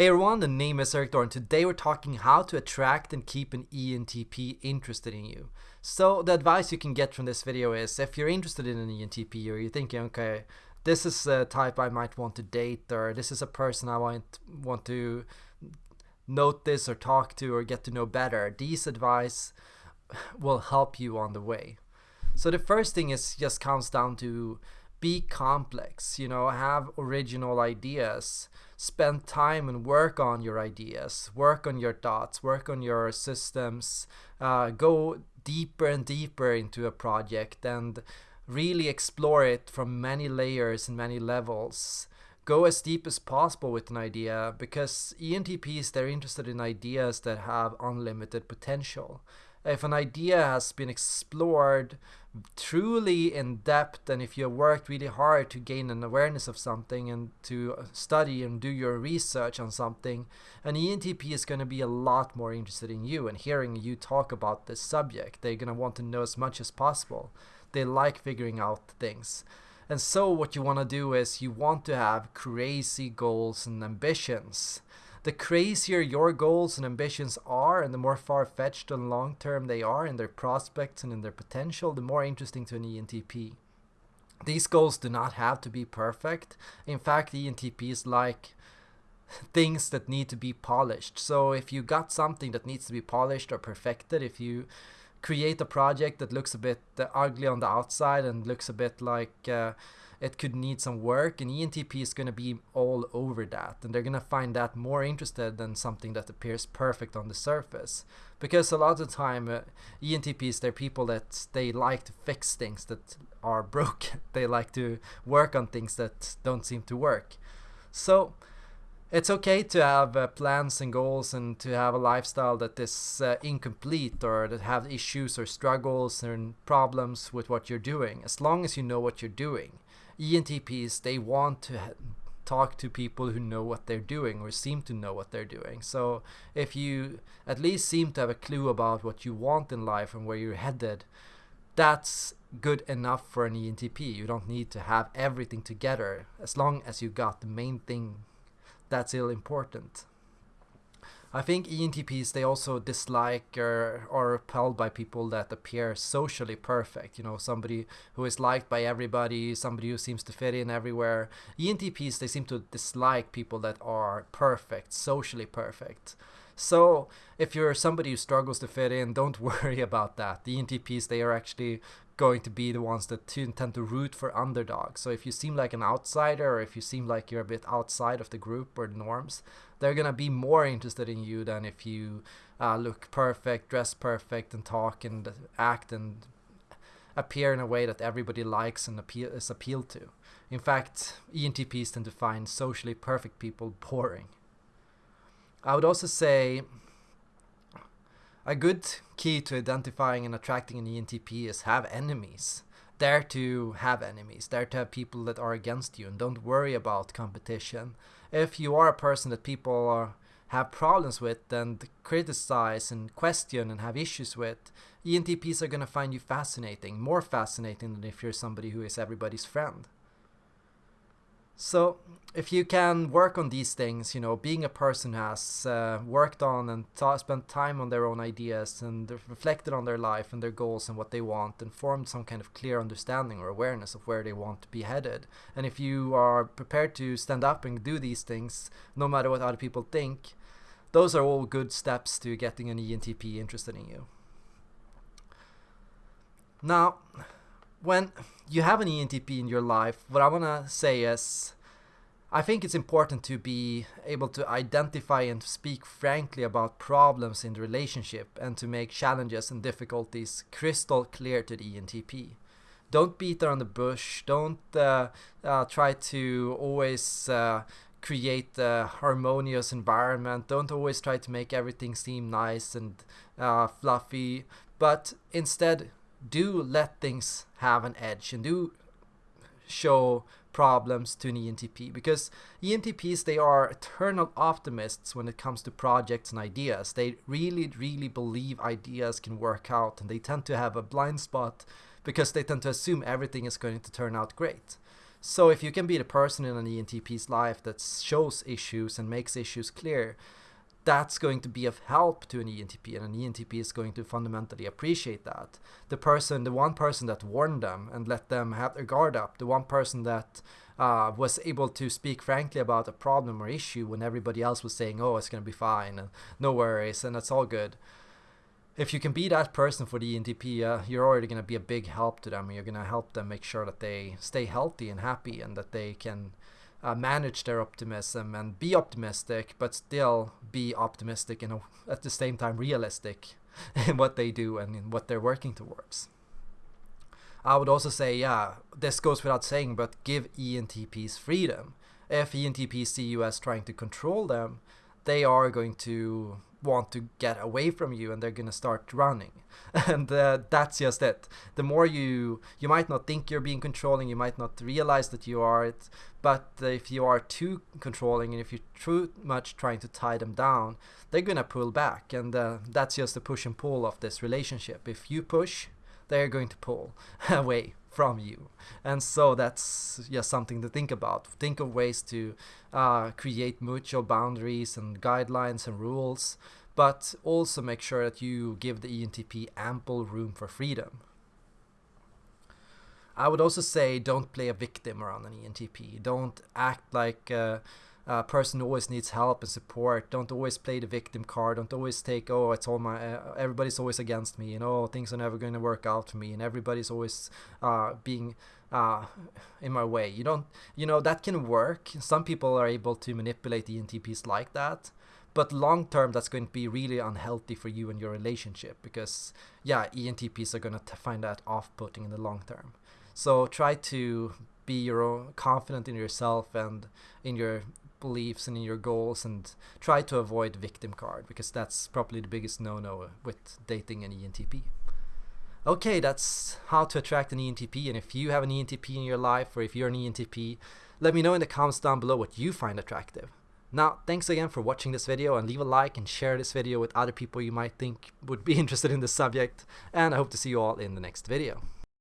Hey everyone, the name is Eric and today we're talking how to attract and keep an ENTP interested in you. So the advice you can get from this video is if you're interested in an ENTP or you're thinking, okay, this is a type I might want to date or this is a person I want, want to notice or talk to or get to know better, these advice will help you on the way. So the first thing is just comes down to be complex, you know, have original ideas spend time and work on your ideas, work on your thoughts, work on your systems, uh, go deeper and deeper into a project and really explore it from many layers and many levels. Go as deep as possible with an idea because ENTPs, they're interested in ideas that have unlimited potential if an idea has been explored truly in depth and if you have worked really hard to gain an awareness of something and to study and do your research on something an ENTP is going to be a lot more interested in you and hearing you talk about this subject. They're going to want to know as much as possible. They like figuring out things. And so what you want to do is you want to have crazy goals and ambitions the crazier your goals and ambitions are and the more far-fetched and long-term they are in their prospects and in their potential, the more interesting to an ENTP. These goals do not have to be perfect. In fact, ENTPs like things that need to be polished. So if you got something that needs to be polished or perfected, if you create a project that looks a bit uh, ugly on the outside and looks a bit like uh, it could need some work and ENTP is going to be all over that and they're going to find that more interested than something that appears perfect on the surface. Because a lot of the time uh, ENTPs they're people that they like to fix things that are broken. They like to work on things that don't seem to work. So it's okay to have uh, plans and goals and to have a lifestyle that is uh, incomplete or that have issues or struggles and problems with what you're doing as long as you know what you're doing ENTPs, they want to talk to people who know what they're doing or seem to know what they're doing. So if you at least seem to have a clue about what you want in life and where you're headed, that's good enough for an ENTP. You don't need to have everything together as long as you got the main thing that's ill important. I think ENTPs they also dislike or are repelled by people that appear socially perfect. You know, somebody who is liked by everybody, somebody who seems to fit in everywhere. ENTPs they seem to dislike people that are perfect, socially perfect. So if you're somebody who struggles to fit in, don't worry about that. The ENTPs they are actually going to be the ones that tend to root for underdogs. So if you seem like an outsider or if you seem like you're a bit outside of the group or norms, they're gonna be more interested in you than if you uh, look perfect, dress perfect, and talk and act and appear in a way that everybody likes and appeal is appealed to. In fact, ENTPs tend to find socially perfect people boring. I would also say a good key to identifying and attracting an ENTP is have enemies. Dare to have enemies, dare to have people that are against you, and don't worry about competition. If you are a person that people are, have problems with and criticize and question and have issues with, ENTPs are going to find you fascinating, more fascinating than if you're somebody who is everybody's friend. So if you can work on these things, you know, being a person who has uh, worked on and spent time on their own ideas and reflected on their life and their goals and what they want and formed some kind of clear understanding or awareness of where they want to be headed. And if you are prepared to stand up and do these things, no matter what other people think, those are all good steps to getting an ENTP interested in you. Now, when you have an ENTP in your life, what I want to say is I think it's important to be able to identify and speak frankly about problems in the relationship and to make challenges and difficulties crystal clear to the ENTP. Don't beat around the bush. Don't uh, uh, try to always uh, create a harmonious environment. Don't always try to make everything seem nice and uh, fluffy. But instead, do let things have an edge and do show problems to an ENTP because ENTPs they are eternal optimists when it comes to projects and ideas. They really really believe ideas can work out and they tend to have a blind spot because they tend to assume everything is going to turn out great. So if you can be the person in an ENTP's life that shows issues and makes issues clear, that's going to be of help to an ENTP, and an ENTP is going to fundamentally appreciate that. The person, the one person that warned them and let them have their guard up, the one person that uh, was able to speak frankly about a problem or issue when everybody else was saying, "Oh, it's going to be fine," and no worries, and it's all good. If you can be that person for the ENTP, uh, you're already going to be a big help to them. You're going to help them make sure that they stay healthy and happy, and that they can uh, manage their optimism and be optimistic, but still be optimistic and at the same time realistic in what they do and in what they're working towards. I would also say, yeah, this goes without saying, but give ENTPs freedom. If ENTPs see you as trying to control them, they are going to want to get away from you and they're going to start running. And uh, that's just it. The more you you might not think you're being controlling you might not realize that you are it but if you are too controlling and if you're too much trying to tie them down they're going to pull back. And uh, that's just the push and pull of this relationship. If you push they're going to pull away from you. And so that's just something to think about. Think of ways to uh, create mutual boundaries and guidelines and rules, but also make sure that you give the ENTP ample room for freedom. I would also say don't play a victim around an ENTP. Don't act like uh, uh, person always needs help and support. Don't always play the victim card. Don't always take, oh, it's all my, uh, everybody's always against me, You know things are never going to work out for me, and everybody's always uh, being uh, in my way. You don't, you know, that can work. Some people are able to manipulate ENTPs like that. But long term, that's going to be really unhealthy for you and your relationship because, yeah, ENTPs are going to find that off putting in the long term. So try to be your own confident in yourself and in your beliefs and in your goals and try to avoid victim card because that's probably the biggest no-no with dating an ENTP. Okay, that's how to attract an ENTP and if you have an ENTP in your life or if you're an ENTP, let me know in the comments down below what you find attractive. Now, thanks again for watching this video and leave a like and share this video with other people you might think would be interested in this subject and I hope to see you all in the next video.